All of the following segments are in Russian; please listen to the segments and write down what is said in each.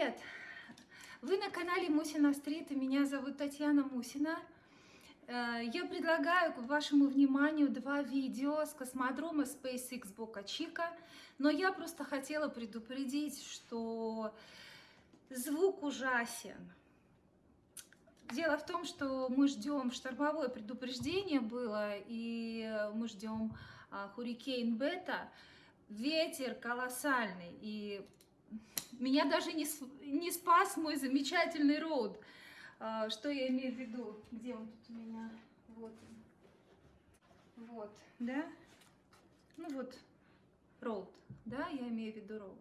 привет! Вы на канале Мусина Стрит, и меня зовут Татьяна Мусина. Э, я предлагаю к вашему вниманию два видео с космодрома SpaceX Бока Чика, но я просто хотела предупредить, что звук ужасен. Дело в том, что мы ждем, штормовое предупреждение было, и мы ждем хурикейн Бета. Ветер колоссальный, и меня даже не, не спас мой замечательный роуд. А, что я имею в виду? Где он тут у меня? Вот Вот, да? Ну вот, роуд, да, я имею в виду роуд.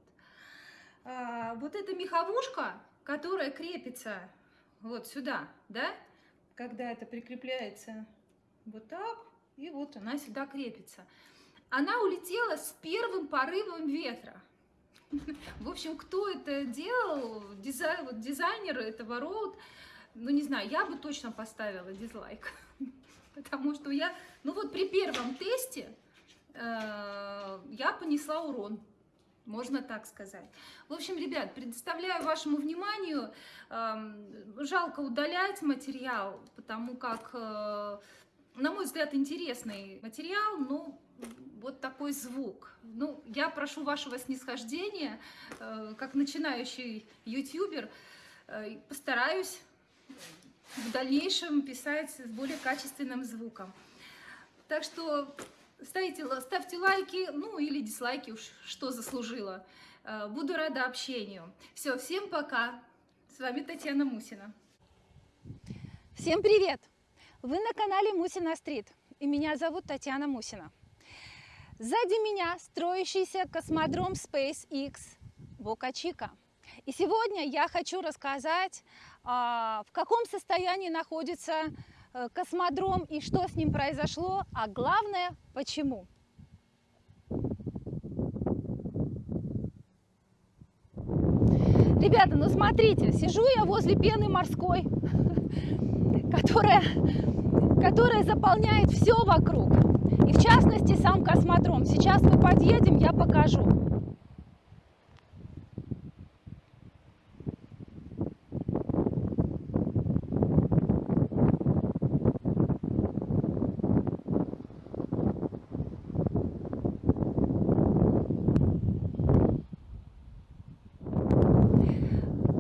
А, вот эта меховушка, которая крепится вот сюда, да, когда это прикрепляется вот так, и вот она сюда крепится. Она улетела с первым порывом ветра. В общем, кто это делал, дизайн, вот дизайнер этого роуд, ну не знаю, я бы точно поставила дизлайк. Потому что я, ну вот при первом тесте э, я понесла урон. Можно так сказать. В общем, ребят, предоставляю вашему вниманию. Э, жалко удалять материал, потому как, э, на мой взгляд, интересный материал, но вот такой звук. Ну, я прошу вашего снисхождения, э, как начинающий ютубер, э, постараюсь в дальнейшем писать с более качественным звуком. Так что ставьте, ставьте лайки, ну или дизлайки, уж что заслужила. Э, буду рада общению. Все, всем пока. С вами Татьяна Мусина. Всем привет! Вы на канале Мусина Стрит, и меня зовут Татьяна Мусина. Сзади меня строящийся космодром SpaceX Бока-Чика. И сегодня я хочу рассказать, а, в каком состоянии находится э, космодром и что с ним произошло, а главное, почему. Ребята, ну смотрите, сижу я возле пены морской, которая, которая заполняет все вокруг. И в частности сам космодром. Сейчас мы подъедем, я покажу.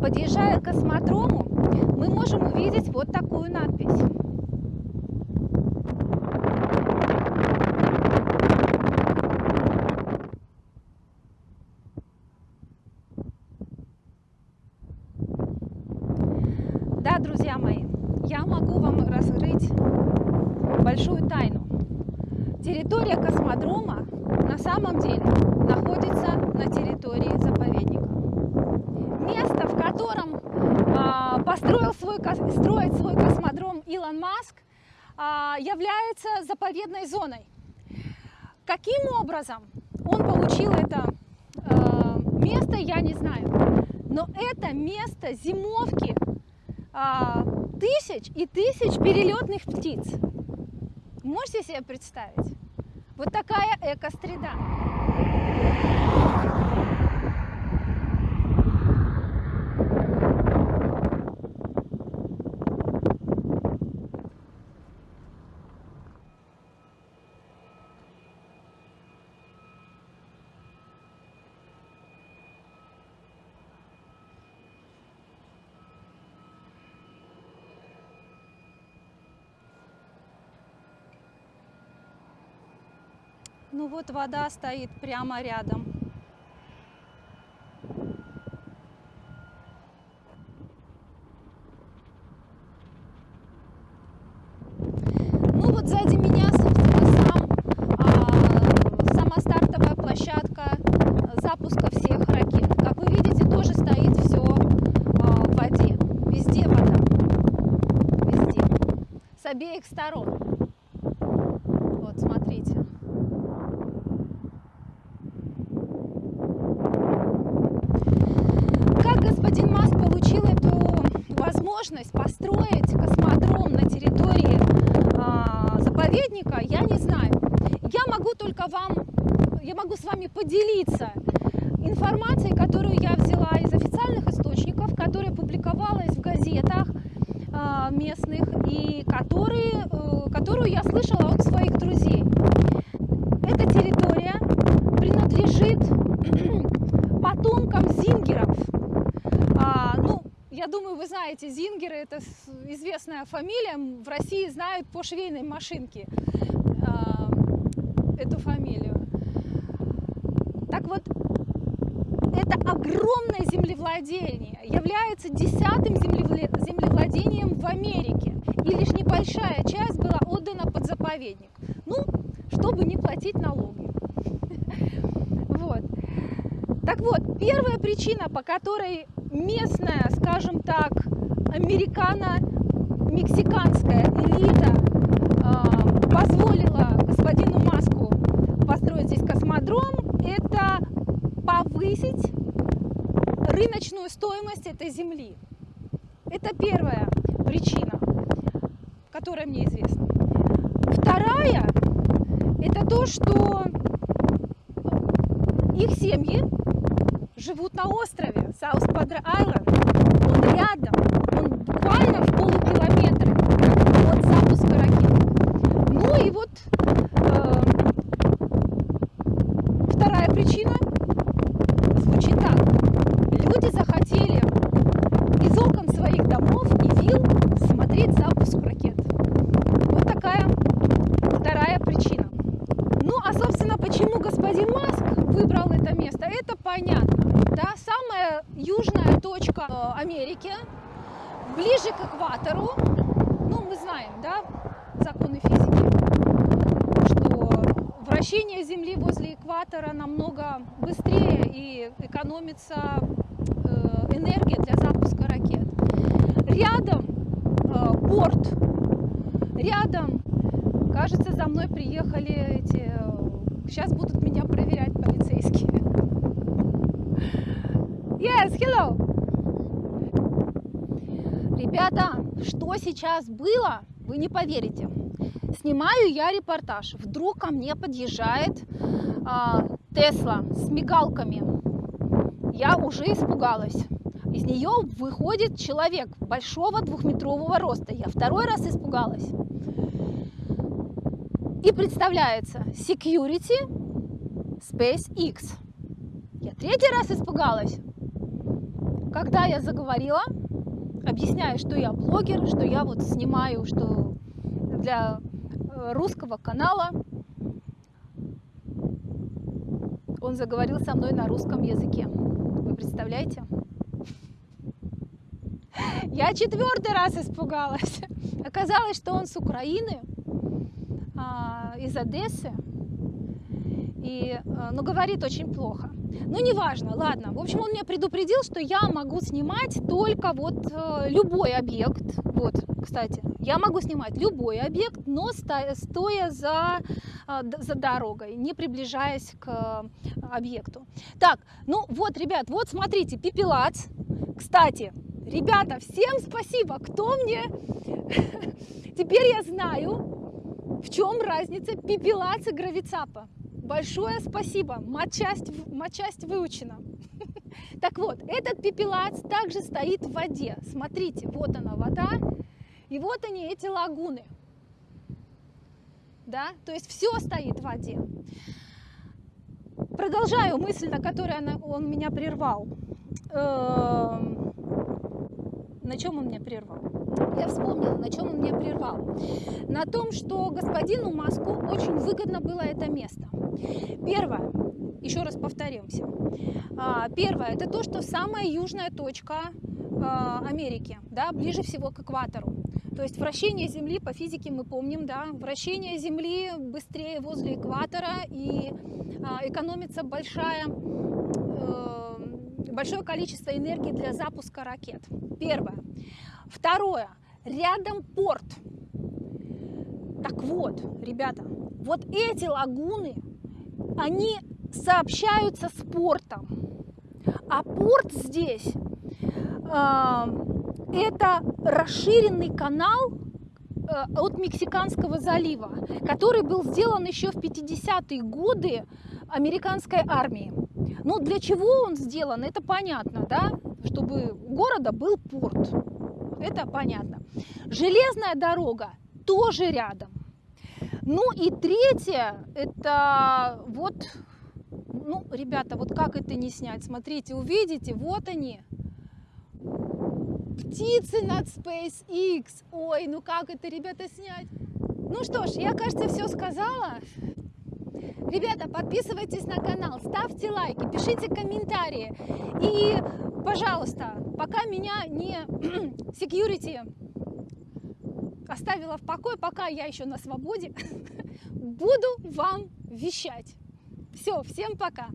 Подъезжая к космодрому, мы можем увидеть вот такую надпись. друзья мои, я могу вам раскрыть большую тайну. Территория космодрома на самом деле находится на территории заповедника. Место, в котором э, построил свой, строит свой космодром Илон Маск, э, является заповедной зоной. Каким образом он получил это э, место, я не знаю. Но это место зимовки а, тысяч и тысяч перелетных птиц. Можете себе представить? Вот такая экосреда. Ну вот вода стоит прямо рядом. Ну вот сзади меня, собственно, сам, а, сама стартовая площадка запуска всех ракет. Как вы видите, тоже стоит все а, в воде. Везде вода. Везде. С обеих сторон. Вот, смотрите. господин Маск получил эту возможность построить космодром на территории э, заповедника, я не знаю. Я могу только вам, я могу с вами поделиться информацией, которую я взяла из официальных источников, которая публиковалась в газетах а, местных и которые, э, которую я слышала от своих друзей. Эта территория принадлежит потомкам зингеров. А, ну, я думаю, вы знаете, зингеры это известная фамилия, в России знают по швейной машинке а, эту фамилию. Так вот, это огромное землевладение, является десятым землевладением в Америке. И лишь небольшая часть была отдана под заповедник. Ну, чтобы не платить налоги. Вот. Так вот, первая причина, по которой местная, скажем так, американо-мексиканская элита э, позволила господину Маску построить здесь космодром, это повысить рыночную стоимость этой земли. Это первая причина, которая мне известна. Вторая – это то, что их семьи живут на острове Саус Падре Айленд. Он рядом, он буквально в полукилометре от запуска ракет. Ну и вот э, вторая причина звучит так. Люди захотели из окон своих домов и вил смотреть запуск ракет. Вот такая вторая причина. Ну, а, собственно, почему господин Маск выбрал это место, это понятно. Южная точка э, Америки, ближе к экватору. Ну, мы знаем, да, законы физики, что вращение Земли возле экватора намного быстрее и экономится э, энергия для запуска ракет. Рядом э, порт, рядом, кажется, за мной приехали эти Сейчас будут меня проверять полицейские. Yes, hello. Ребята, что сейчас было, вы не поверите. Снимаю я репортаж. Вдруг ко мне подъезжает а, Тесла с мигалками. Я уже испугалась. Из нее выходит человек большого двухметрового роста. Я второй раз испугалась. И представляется Security SpaceX. Я третий раз испугалась. Когда я заговорила, объясняя, что я блогер, что я вот снимаю, что для э, русского канала, он заговорил со мной на русском языке. Вы представляете? Я четвертый раз испугалась. Оказалось, что он с Украины, а, из Одессы, и, а, но говорит очень плохо. Ну, неважно, ладно. В общем, он меня предупредил, что я могу снимать только вот э, любой объект. Вот, кстати, я могу снимать любой объект, но стоя за, э, за дорогой, не приближаясь к э, объекту. Так, ну вот, ребят, вот смотрите, пепелац. Кстати, ребята, всем спасибо, кто мне... Теперь я знаю, в чем разница пепелац и гравицапа? Большое спасибо, матчасть, матчасть выучена. Так вот, этот пепелац также стоит в воде. Смотрите, вот она вода, и вот они, эти лагуны. Да, то есть все стоит в воде. Продолжаю мысль, на которой он меня прервал. Эм, на чем он меня прервал? Я вспомнила, на чем он меня прервал. На том, что господину Маску очень выгодно было это место. Первое, еще раз повторимся. А, первое, это то, что самая южная точка а, Америки, да, ближе всего к экватору. То есть вращение Земли, по физике мы помним, да, вращение Земли быстрее возле экватора и а, экономится большая большое количество энергии для запуска ракет. Первое. Второе. Рядом порт. Так вот, ребята, вот эти лагуны, они сообщаются с портом. А порт здесь э, это расширенный канал э, от Мексиканского залива, который был сделан еще в 50-е годы американской армией. Ну, для чего он сделан, это понятно, да? Чтобы у города был порт. Это понятно. Железная дорога тоже рядом. Ну и третье, это вот, ну, ребята, вот как это не снять? Смотрите, увидите, вот они. Птицы над SpaceX. Ой, ну как это, ребята, снять? Ну что ж, я, кажется, все сказала. Ребята, подписывайтесь на канал, ставьте лайки, пишите комментарии. И, пожалуйста, пока меня не security оставила в покое, пока я еще на свободе, буду вам вещать. Все, всем пока.